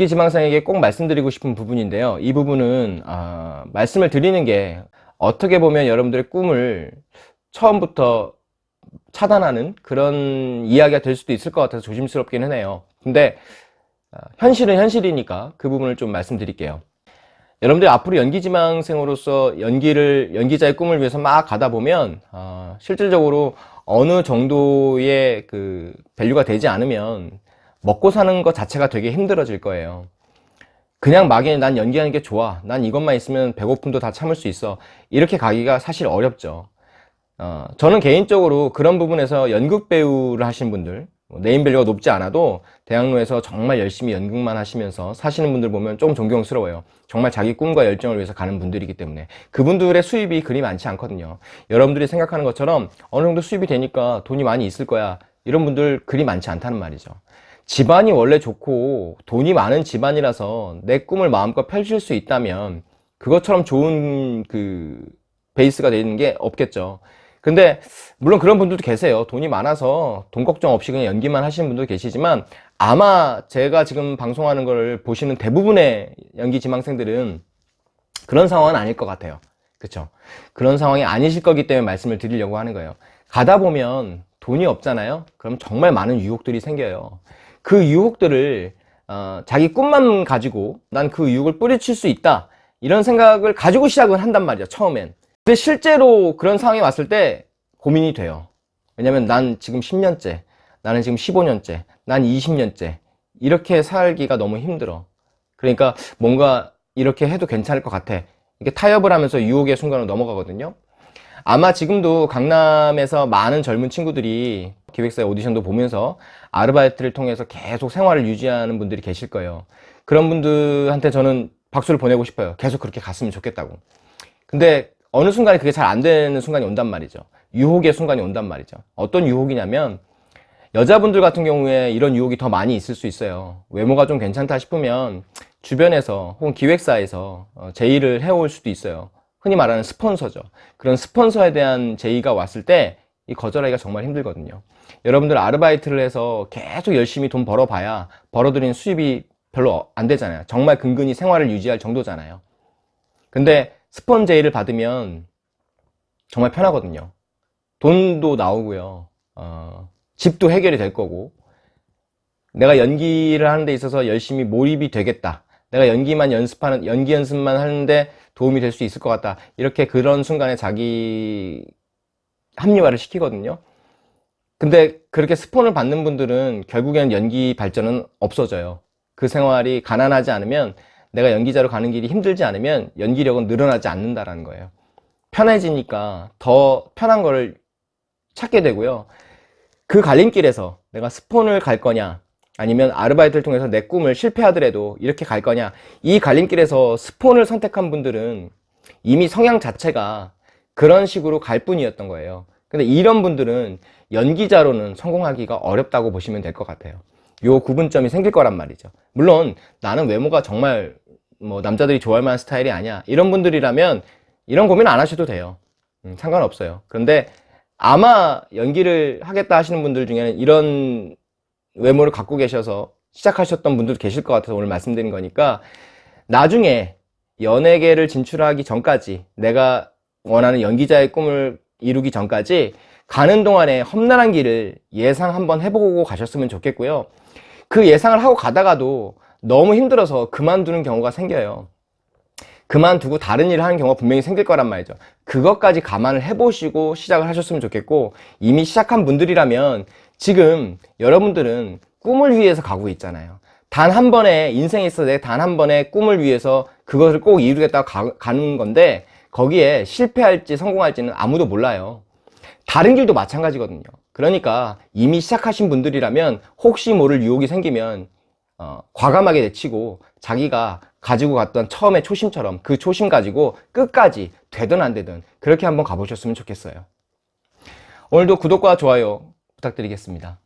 연기 지망생에게 꼭 말씀드리고 싶은 부분인데요. 이 부분은 아, 말씀을 드리는 게 어떻게 보면 여러분들의 꿈을 처음부터 차단하는 그런 이야기가 될 수도 있을 것 같아서 조심스럽기는 해요. 근데 아, 현실은 현실이니까 그 부분을 좀 말씀드릴게요. 여러분들 앞으로 연기지망생으로서 연기를 연기자의 꿈을 위해서 막 가다 보면 어, 실질적으로 어느 정도의 그 value가 되지 않으면 먹고 사는 것 자체가 되게 힘들어질 거예요. 그냥 막연히 난 연기하는 게 좋아. 난 이것만 있으면 배고픔도 다 참을 수 있어. 이렇게 가기가 사실 어렵죠. 어, 저는 개인적으로 그런 부분에서 연극 배우를 하신 분들 뭐 name value가 높지 않아도 대학로에서 정말 열심히 연극만 하시면서 사시는 분들 보면 좀 존경스러워요. 정말 자기 꿈과 열정을 위해서 가는 분들이기 때문에. 그분들의 수입이 그리 많지 않거든요. 여러분들이 생각하는 것처럼 어느 정도 수입이 되니까 돈이 많이 있을 거야. 이런 분들 그리 많지 않다는 말이죠 집안이 원래 좋고 돈이 많은 집안이라서 내 꿈을 마음껏 펼칠 수 있다면 그것처럼 좋은 그 베이스가 되는 게 없겠죠. 근데 물론 그런 분들도 계세요. 돈이 많아서 돈 걱정 없이 그냥 연기만 하시는 분도 계시지만 아마 제가 지금 방송하는 걸 보시는 대부분의 연기 지망생들은 그런 상황은 아닐 것 같아요. 그쵸? 그런 상황이 아니실 거기 때문에 말씀을 드리려고 하는 거예요. 가다 보면 돈이 없잖아요? 그럼 정말 많은 유혹들이 생겨요 그 유혹들을 어, 자기 꿈만 가지고 난 그 유혹을 뿌리칠 수 있다. 이런 생각을 가지고 시작을 한단 말이야 처음엔. 근데 실제로 그런 상황이 왔을 때 고민이 돼요. 왜냐면 난 지금 10년째 나는 지금 15년째 난 20년째 이렇게 살기가 너무 힘들어. 그러니까 뭔가 이렇게 해도 괜찮을 것 같아. 이게 타협을 하면서 유혹의 순간으로 넘어가거든요 아마 지금도 강남에서 많은 젊은 친구들이 기획사의 오디션도 보면서 아르바이트를 통해서 계속 생활을 유지하는 분들이 계실 거예요. 그런 분들한테 저는 박수를 보내고 싶어요. 계속 그렇게 갔으면 좋겠다고. 근데 어느 순간에 그게 잘 안 되는 순간이 온단 말이죠. 유혹의 순간이 온단 말이죠. 어떤 유혹이냐면 여자분들 같은 경우에 이런 유혹이 더 많이 있을 수 있어요. 외모가 좀 괜찮다 싶으면 주변에서 혹은 기획사에서 어, 제의를 해올 수도 있어요 흔히 말하는 스폰서죠. 그런 스폰서에 대한 제의가 왔을 때 이 거절하기가 정말 힘들거든요. 여러분들 아르바이트를 해서 계속 열심히 돈 벌어봐야 벌어들인 수입이 별로 안 되잖아요. 정말 근근히 생활을 유지할 정도잖아요. 근데 스폰 제의를 받으면 정말 편하거든요. 돈도 나오고요. 어, 집도 해결이 될 거고. 내가 연기를 하는 데 있어서 열심히 몰입이 되겠다 내가 연기만 연습하는 연기 연습만 하는데 도움이 될 수 있을 것 같다. 이렇게 그런 순간에 자기 합리화를 시키거든요. 근데 그렇게 스폰을 받는 분들은 결국에는 연기 발전은 없어져요. 그 생활이 가난하지 않으면 내가 연기자로 가는 길이 힘들지 않으면 연기력은 늘어나지 않는다라는 거예요. 편해지니까 더 편한 걸 찾게 되고요. 그 갈림길에서 내가 스폰을 갈 거냐 아니면 아르바이트를 통해서 내 꿈을 실패하더라도 이렇게 갈 거냐. 이 갈림길에서 스폰을 선택한 분들은 이미 성향 자체가 그런 식으로 갈 뿐이었던 거예요. 근데 이런 분들은 연기자로는 성공하기가 어렵다고 보시면 될 것 같아요. 요 구분점이 생길 거란 말이죠. 물론 나는 외모가 정말 뭐 남자들이 좋아할 만한 스타일이 아니야. 이런 분들이라면 이런 고민 안 하셔도 돼요. 음, 상관없어요. 그런데 아마 연기를 하겠다 하시는 분들 중에는 이런 외모를 갖고 계셔서 시작하셨던 분들도 계실 것 같아서 오늘 말씀드린 거니까 나중에 연예계를 진출하기 전까지 내가 원하는 연기자의 꿈을 이루기 전까지 가는 동안에 험난한 길을 예상 한번 해보고 가셨으면 좋겠고요. 그 예상을 하고 가다가도 너무 힘들어서 그만두는 경우가 생겨요. 그만두고 다른 일을 하는 경우가 분명히 생길 거란 말이죠. 그것까지 감안을 해보시고 시작을 하셨으면 좋겠고 이미 시작한 분들이라면 지금 여러분들은 꿈을 위해서 가고 있잖아요. 단 한 번에 인생에 있어서 내단 한 번의 꿈을 위해서 그것을 꼭 이루겠다고 가, 가는 건데 거기에 실패할지 성공할지는 아무도 몰라요. 다른 길도 마찬가지거든요. 그러니까 이미 시작하신 분들이라면 혹시 모를 유혹이 생기면 어, 과감하게 내치고 자기가 가지고 갔던 처음의 초심처럼 그 초심 가지고 끝까지 되든 안 되든 그렇게 한번 가보셨으면 좋겠어요. 오늘도 구독과 좋아요 부탁드리겠습니다.